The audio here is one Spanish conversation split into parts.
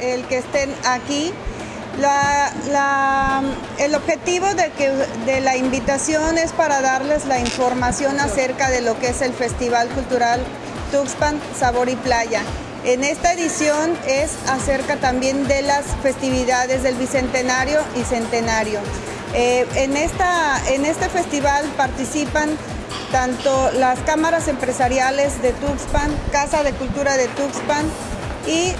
el que estén aquí. el objetivo de la invitación es para darles la información acerca de lo que es el Festival Cultural Tuxpan Sabor y Playa. En esta edición es acerca también de las festividades del Bicentenario y Centenario. Eh, en, esta, en este festival participan tanto las cámaras empresariales de Tuxpan, Casa de Cultura de Tuxpan y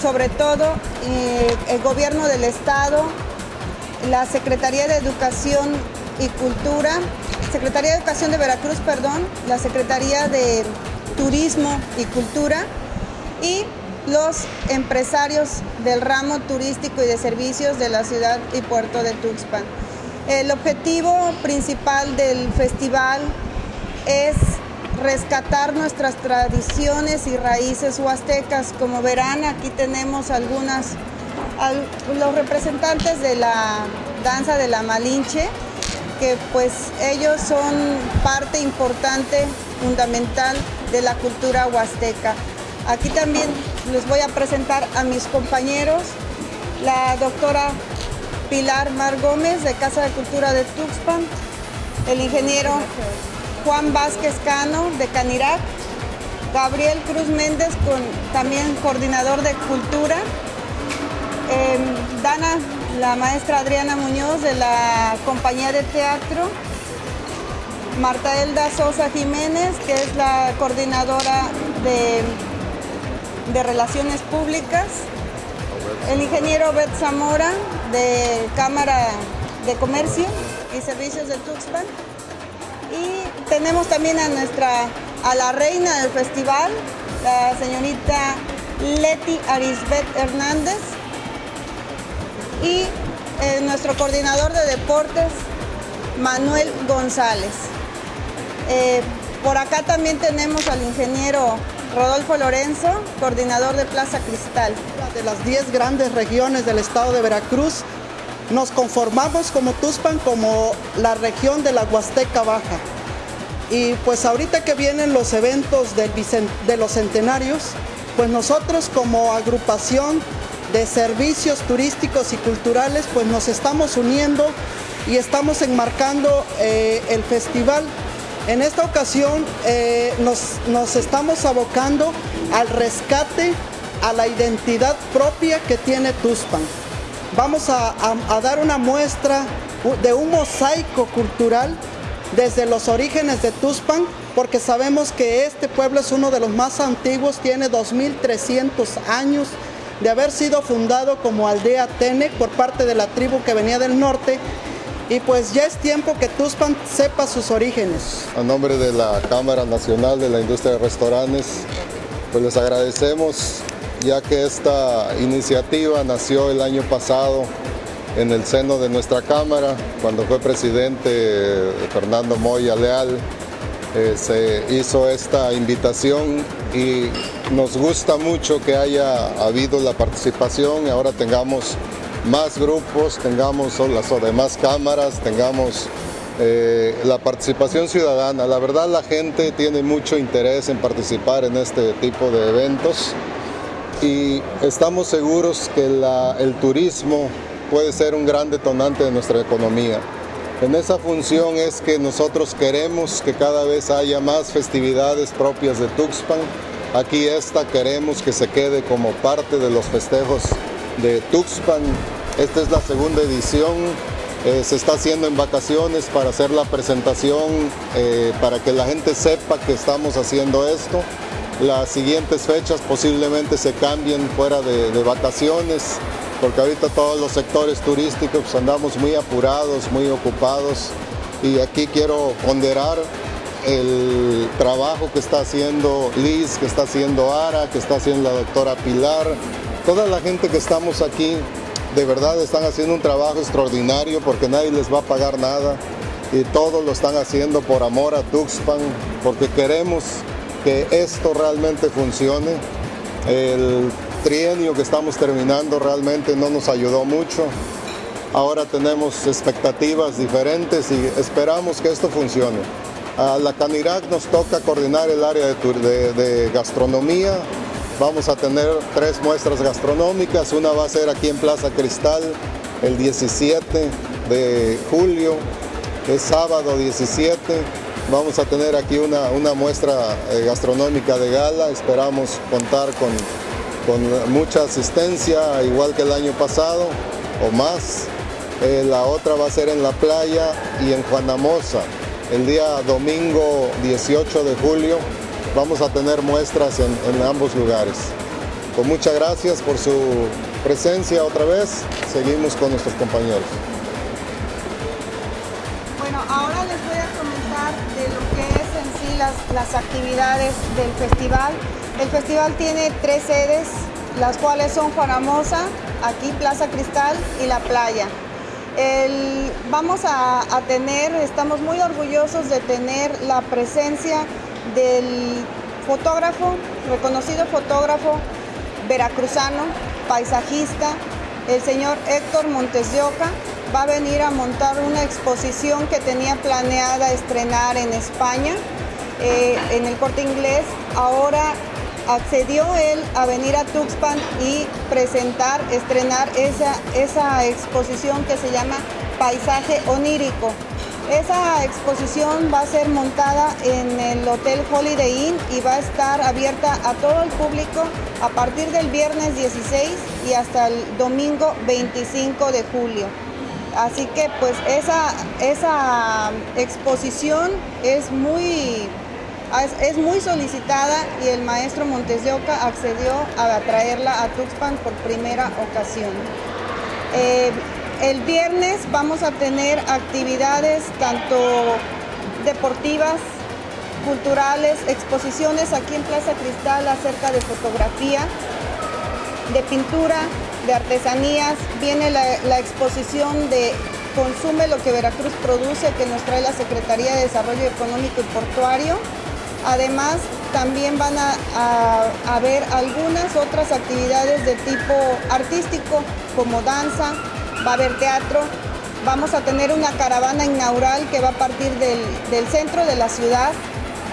sobre todo eh, el gobierno del estado, la Secretaría de Educación y Cultura, Secretaría de Educación de Veracruz, perdón, la Secretaría de Turismo y Cultura y los empresarios del ramo turístico y de servicios de la ciudad y puerto de Tuxpan. El objetivo principal del festival es rescatar nuestras tradiciones y raíces huastecas. Como verán, aquí tenemos algunas, los representantes de la danza de la Malinche, que pues ellos son parte importante, fundamental de la cultura huasteca. Aquí también les voy a presentar a mis compañeros, la doctora Pilar Mar Gómez de Casa de Cultura de Tuxpan, el ingeniero Juan Vázquez Cano de Canirac, Gabriel Cruz Méndez, con, también coordinador de cultura, em, Dana, la maestra Adriana Muñoz de la compañía de teatro, Marta Elda Sosa Jiménez, que es la coordinadora de, de Relaciones Públicas, el ingeniero Bet Zamora de Cámara de Comercio y Servicios de Tuxpan, y tenemos también a nuestra, a la reina del festival, la señorita Leti Arisbet Hernández y eh, nuestro coordinador de deportes, Manuel González. Eh, por acá también tenemos al ingeniero Rodolfo Lorenzo, coordinador de Plaza Cristal. De las 10 grandes regiones del estado de Veracruz, nos conformamos como Tuspan como la región de la Huasteca Baja. Y pues ahorita que vienen los eventos de los centenarios, pues nosotros como agrupación de servicios turísticos y culturales, pues nos estamos uniendo y estamos enmarcando eh, el festival. En esta ocasión eh, nos estamos abocando al rescate a la identidad propia que tiene Tuspan vamos a, dar una muestra de un mosaico cultural desde los orígenes de Tuspan, porque sabemos que este pueblo es uno de los más antiguos, tiene 2.300 años de haber sido fundado como aldea Tenec por parte de la tribu que venía del norte, y pues ya es tiempo que Tuspan sepa sus orígenes. A nombre de la Cámara Nacional de la Industria de Restaurantes, pues les agradecemos ya que esta iniciativa nació el año pasado en el seno de nuestra Cámara, cuando fue presidente Fernando Moya Leal, eh, se hizo esta invitación y nos gusta mucho que haya habido la participación y ahora tengamos más grupos, tengamos las demás cámaras, tengamos eh, la participación ciudadana. La verdad la gente tiene mucho interés en participar en este tipo de eventos y estamos seguros que el turismo puede ser un gran detonante de nuestra economía. En esa función es que nosotros queremos que cada vez haya más festividades propias de Tuxpan. Aquí esta queremos que se quede como parte de los festejos de Tuxpan. Esta es la segunda edición. Eh, se está haciendo en vacaciones para hacer la presentación, eh, para que la gente sepa que estamos haciendo esto. Las siguientes fechas posiblemente se cambien fuera de, vacaciones, porque ahorita todos los sectores turísticos pues, andamos muy apurados, muy ocupados y aquí quiero ponderar el trabajo que está haciendo Liz, que está haciendo Ara, que está haciendo la doctora Pilar, toda la gente que estamos aquí de verdad están haciendo un trabajo extraordinario porque nadie les va a pagar nada y todos lo están haciendo por amor a Tuxpan, porque queremos que esto realmente funcione. El trienio que estamos terminando realmente no nos ayudó mucho. Ahora tenemos expectativas diferentes y esperamos que esto funcione. A la Canirac nos toca coordinar el área de, gastronomía Vamos a tener tres muestras gastronómicas, una va a ser aquí en Plaza Cristal el 17 de julio, es sábado 17. Vamos a tener aquí una, una muestra eh, gastronómica de gala, esperamos contar con, con mucha asistencia, igual que el año pasado o más. Eh, la otra va a ser en la playa y en Juanamosa. El día domingo 18 de julio vamos a tener muestras en, en ambos lugares. Pues muchas gracias por su presencia otra vez. Seguimos con nuestros compañeros. Bueno, ahora les voy a las, actividades del festival. El festival tiene tres sedes, las cuales son Juanamosa, aquí Plaza Cristal y La Playa. El, vamos a, tener, estamos muy orgullosos de tener la presencia del fotógrafo, reconocido fotógrafo veracruzano, paisajista, el señor Héctor Montes va a venir a montar una exposición que tenía planeada estrenar en España, eh, en el corte inglés. Ahora accedió él a venir a Tuxpan y presentar, estrenar esa, esa exposición que se llama Paisaje Onírico. Esa exposición va a ser montada en el Hotel Holiday Inn y va a estar abierta a todo el público a partir del viernes 16 y hasta el domingo 25 de julio. Así que pues esa, esa exposición es muy, es muy solicitada y el maestro Montes de Oca accedió a traerla a Tuxpan por primera ocasión. Eh, el viernes vamos a tener actividades tanto deportivas, culturales, exposiciones aquí en Plaza Cristal acerca de fotografía, de pintura, de artesanías. Viene la, la, exposición de Consume lo que Veracruz produce que nos trae la Secretaría de Desarrollo Económico y Portuario. Además, también van a, a, a ver algunas otras actividades de tipo artístico como danza, va a haber teatro, vamos a tener una caravana inaugural que va a partir del, del, centro de la ciudad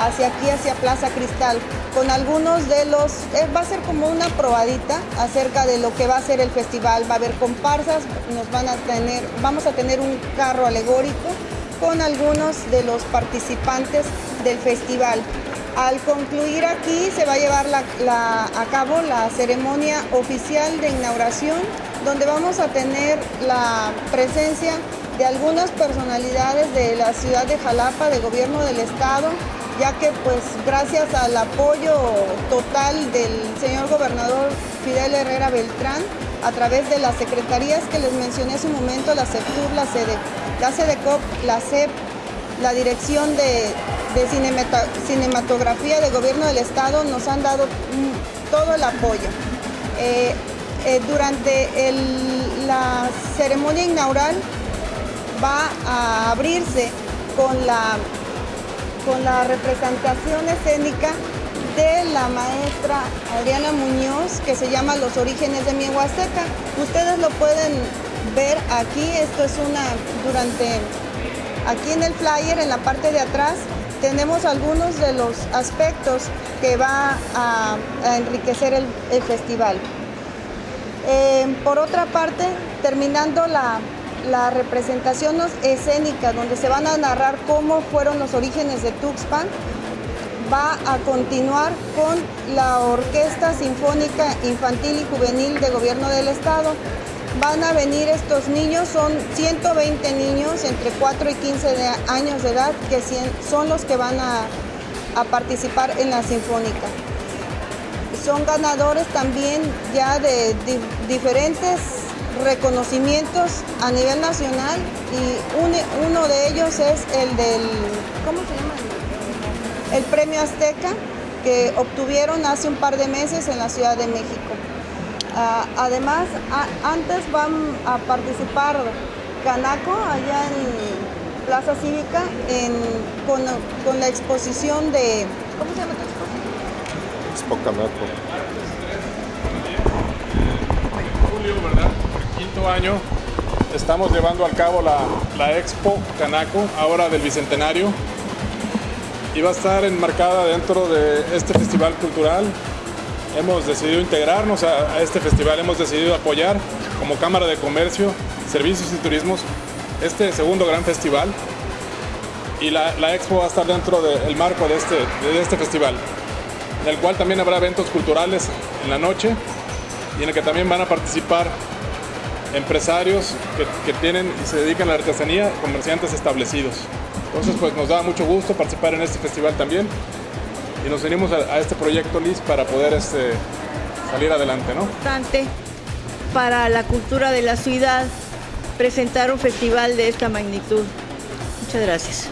hacia aquí, hacia Plaza Cristal, con algunos de los, eh, va a ser como una probadita acerca de lo que va a ser el festival, va a haber comparsas, nos van a tener, vamos a tener un carro alegórico con algunos de los participantes del festival. Al concluir aquí se va a llevar a cabo la ceremonia oficial de inauguración donde vamos a tener la presencia de algunas personalidades de la ciudad de Jalapa, de gobierno del estado, ya que pues gracias al apoyo total del señor gobernador Fidel Herrera Beltrán, a través de las secretarías que les mencioné hace un momento, la CEPTUR, la la SEDECOP, la CEP, la Dirección de, de Cinematografía de Gobierno del Estado, nos han dado todo el apoyo. Eh, eh, durante la ceremonia inaugural va a abrirse con la, con la representación escénica de la maestra Adriana Muñoz que se llama Los orígenes de mi Huasteca. Ustedes lo pueden ver aquí, esto es una, durante, aquí en el flyer, en la parte de atrás, tenemos algunos de los aspectos que va a, enriquecer el, festival. Eh, por otra parte, terminando la, representación escénica, donde se van a narrar cómo fueron los orígenes de Tuxpan, va a continuar con la Orquesta Sinfónica Infantil y Juvenil de Gobierno del Estado. Van a venir estos niños, son 120 niños entre 4 y 15 de años de edad, que son los que van a, participar en la Sinfónica son ganadores también ya de, diferentes reconocimientos a nivel nacional y un, uno de ellos es el del, ¿cómo se llama? El premio Azteca que obtuvieron hace un par de meses en la Ciudad de México. Uh, además, a, antes van a participar Canaco allá en Plaza Cívica en, con, con la exposición de, ¿cómo se llama tu exposición? Expo Canaco. Julio, ¿verdad? El quinto año estamos llevando a cabo la, la Expo Canaco, ahora del Bicentenario, y va a estar enmarcada dentro de este festival cultural hemos decidido integrarnos a, este festival, hemos decidido apoyar como Cámara de Comercio, Servicios y Turismos este segundo gran festival y la, expo va a estar dentro del marco de este, de este festival, en el cual también habrá eventos culturales en la noche y en el que también van a participar empresarios que, tienen y se dedican a la artesanía, comerciantes establecidos. Entonces, pues nos da mucho gusto participar en este festival también y nos unimos a, este proyecto LIS para poder este, salir adelante, ¿no? Importante para la cultura de la ciudad presentar un festival de esta magnitud. Muchas gracias.